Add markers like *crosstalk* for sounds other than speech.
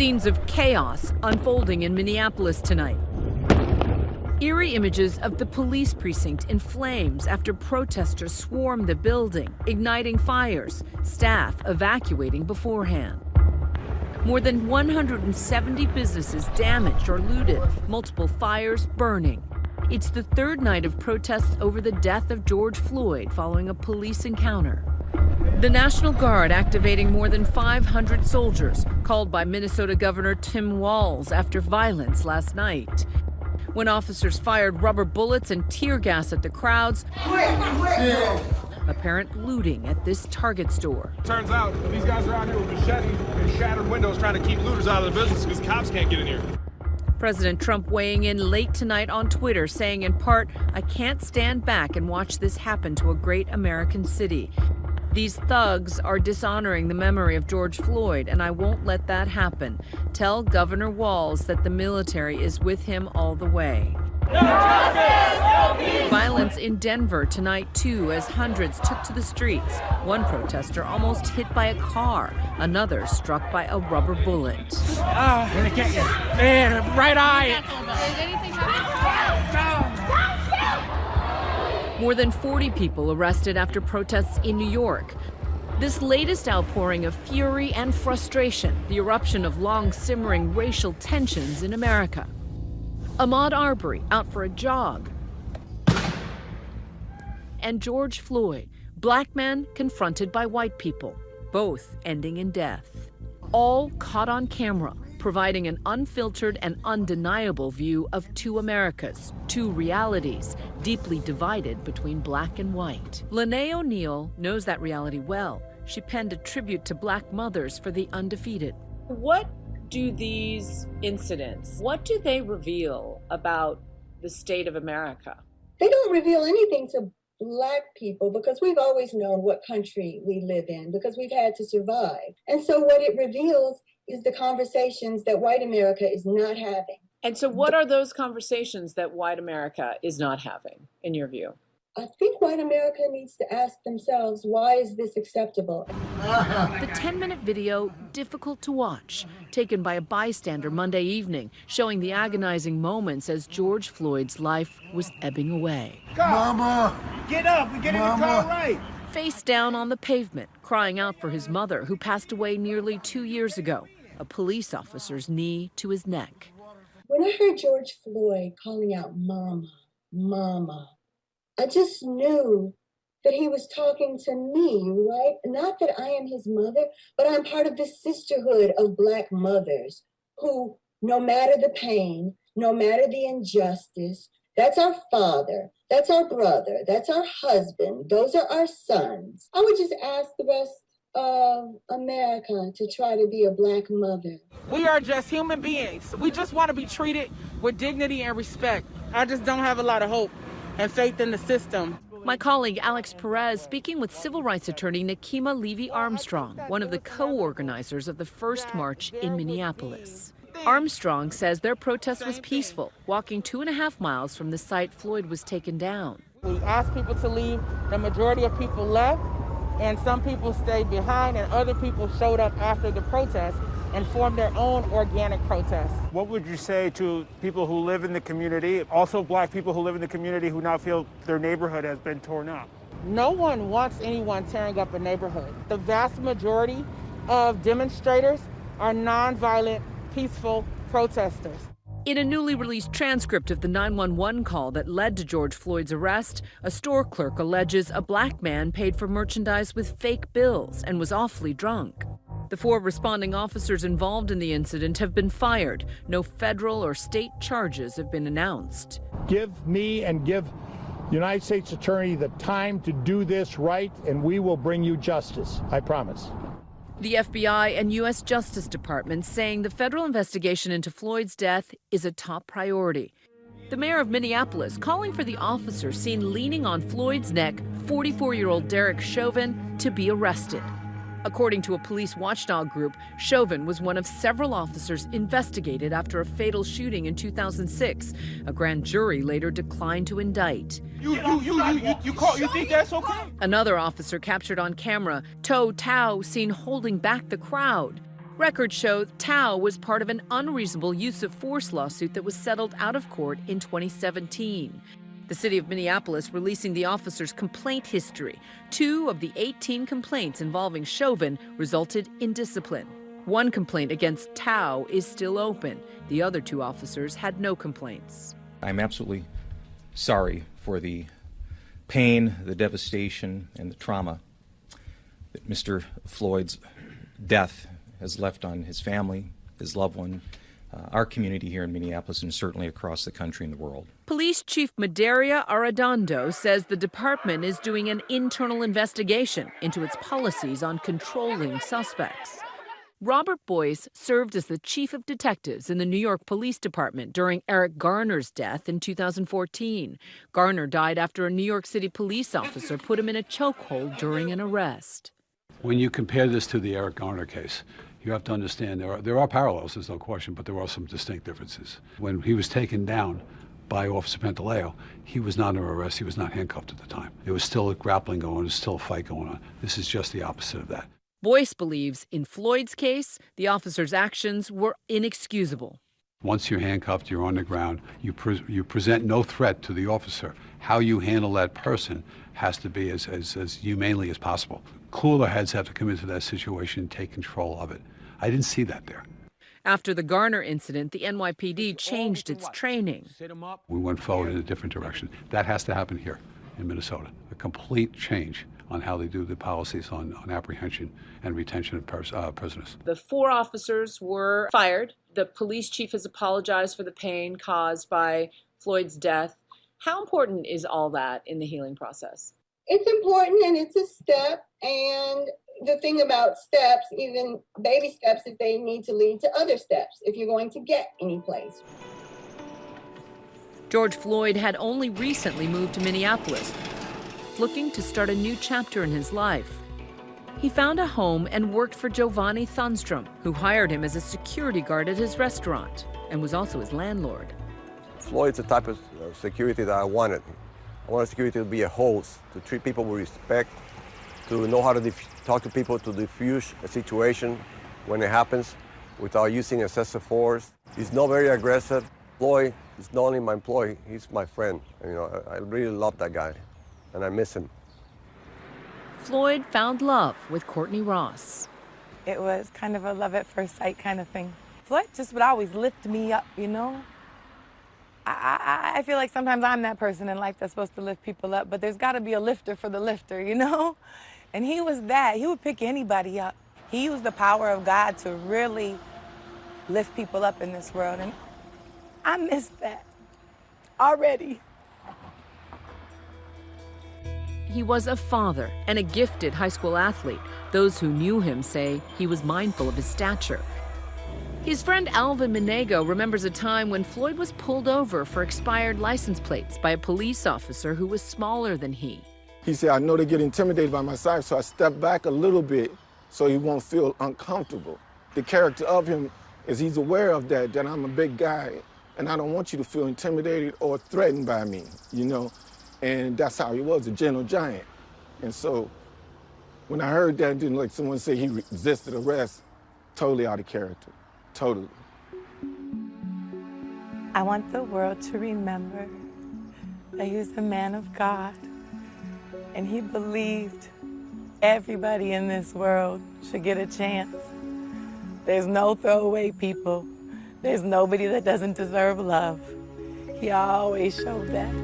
Scenes of chaos unfolding in Minneapolis tonight. Eerie images of the police precinct in flames after protesters swarmed the building, igniting fires, staff evacuating beforehand. More than 170 businesses damaged or looted, multiple fires burning. It's the third night of protests over the death of George Floyd following a police encounter. The National Guard activating more than 500 soldiers, called by Minnesota Governor Tim Walz after violence last night when officers fired rubber bullets and tear gas at the crowds. Apparent looting at this Target store. Turns out these guys are out here with machetes and shattered windows trying to keep looters out of the business because cops can't get in here. President Trump weighing in late tonight on Twitter, saying in part, I can't stand back and watch this happen to a great American city. These thugs are dishonoring the memory of George Floyd, and I won't let that happen. Tell Governor Walz that the military is with him all the way. No justice, no Violence in Denver tonight, too, as hundreds took to the streets. One protester almost hit by a car, another struck by a rubber bullet. Ah, uh, man, right eye. More than 40 people arrested after protests in New York. This latest outpouring of fury and frustration, the eruption of long simmering racial tensions in America. Ahmaud Arbery out for a jog. And George Floyd, black man confronted by white people, both ending in death. All caught on camera, providing an unfiltered and undeniable view of two Americas, two realities, deeply divided between black and white. Lonnae O'Neal knows that reality well. She penned a tribute to black mothers for the undefeated. What do these incidents, what do they reveal about the state of America? They don't reveal anything to black people because we've always known what country we live in because we've had to survive. And so what it reveals is the conversations that white America is not having. And so, what are those conversations that white America is not having, in your view? I think white America needs to ask themselves, why is this acceptable? The 10 minute video, difficult to watch, taken by a bystander Monday evening, showing the agonizing moments as George Floyd's life was ebbing away. Mama! Get up and get Mama. in the car right! Face down on the pavement, crying out for his mother, who passed away nearly two years ago a police officer's knee to his neck. When I heard George Floyd calling out, Mama, Mama, I just knew that he was talking to me, right? Not that I am his mother, but I'm part of this sisterhood of Black mothers who, no matter the pain, no matter the injustice, that's our father, that's our brother, that's our husband, those are our sons. I would just ask the rest of America to try to be a black mother. We are just human beings. We just want to be treated with dignity and respect. I just don't have a lot of hope and faith in the system. My colleague Alex Perez speaking with civil rights attorney Nekima Levy Armstrong, one of the co-organizers of the first march in Minneapolis. Armstrong says their protest was peaceful, walking two and a half miles from the site Floyd was taken down. We asked people to leave. The majority of people left and some people stayed behind and other people showed up after the protest and formed their own organic protest. What would you say to people who live in the community, also black people who live in the community who now feel their neighborhood has been torn up? No one wants anyone tearing up a neighborhood. The vast majority of demonstrators are nonviolent, peaceful protesters. In a newly released transcript of the 911 call that led to George Floyd's arrest, a store clerk alleges a black man paid for merchandise with fake bills and was awfully drunk. The four responding officers involved in the incident have been fired. No federal or state charges have been announced. Give me and give United States Attorney the time to do this right, and we will bring you justice. I promise. The FBI and U.S. Justice Department saying the federal investigation into Floyd's death is a top priority. The mayor of Minneapolis calling for the officer seen leaning on Floyd's neck, 44 year old Derek Chauvin, to be arrested. According to a police watchdog group, Chauvin was one of several officers investigated after a fatal shooting in 2006. A grand jury later declined to indict. You, you, you, you, you, you, call, you think that's okay? Another officer captured on camera, Tou Thao, seen holding back the crowd. Records show Thao was part of an unreasonable use of force lawsuit that was settled out of court in 2017. The city of Minneapolis releasing the officer's complaint history. Two of the 18 complaints involving Chauvin resulted in discipline. One complaint against Thao is still open. The other two officers had no complaints. I'm absolutely sorry for the pain, the devastation, and the trauma that Mr. Floyd's death has left on his family, his loved one, uh, our community here in Minneapolis, and certainly across the country and the world. Police Chief Medaria Arradondo says the department is doing an internal investigation into its policies on controlling suspects. Robert Boyce served as the chief of detectives in the New York Police Department during Eric Garner's death in 2014. Garner died after a New York City police officer put him in a chokehold during an arrest. When you compare this to the Eric Garner case, you have to understand there are, there are parallels, there's no question, but there are some distinct differences. When he was taken down by Officer Pantaleo, he was not under arrest, he was not handcuffed at the time. There was still a grappling going there was still a fight going on. This is just the opposite of that. Boyce believes in Floyd's case, the officer's actions were inexcusable. Once you're handcuffed, you're on the ground, you, pre you present no threat to the officer. How you handle that person has to be as, as, as humanely as possible. Cooler heads have to come into that situation and take control of it. I didn't see that there. After the Garner incident, the NYPD changed its training. We went forward in a different direction. That has to happen here in Minnesota. A complete change on how they do the policies on, on apprehension and retention of pers uh, prisoners. The four officers were fired. The police chief has apologized for the pain caused by Floyd's death. How important is all that in the healing process? It's important and it's a step. And the thing about steps, even baby steps, if they need to lead to other steps, if you're going to get any place. George Floyd had only recently moved to Minneapolis, looking to start a new chapter in his life. He found a home and worked for Jovanni Thunstrom, who hired him as a security guard at his restaurant and was also his landlord. Floyd's the type of uh, security that I wanted. I wanted security to be a host, to treat people with respect, to know how to talk to people to diffuse a situation when it happens without using excessive force. He's not very aggressive. Floyd is not only my employee, he's my friend. You know, I, I really love that guy, and I miss him. Floyd found love with Courtney Ross. It was kind of a love at first sight kind of thing. Floyd just would always lift me up, you know? I, I, I feel like sometimes I'm that person in life that's supposed to lift people up, but there's got to be a lifter for the lifter, you know? *laughs* And he was that. He would pick anybody up. He used the power of God to really lift people up in this world. And I miss that already. He was a father and a gifted high school athlete. Those who knew him say he was mindful of his stature. His friend Alvin Manago remembers a time when Floyd was pulled over for expired license plates by a police officer who was smaller than he. He said, I know they get intimidated by my size, so I step back a little bit so he won't feel uncomfortable. The character of him is he's aware of that, that I'm a big guy, and I don't want you to feel intimidated or threatened by me, you know? And that's how he was, a gentle giant. And so when I heard that, didn't like someone say he resisted arrest, totally out of character, totally. I want the world to remember that he was a man of God and he believed everybody in this world should get a chance. There's no throwaway people. There's nobody that doesn't deserve love. He always showed that.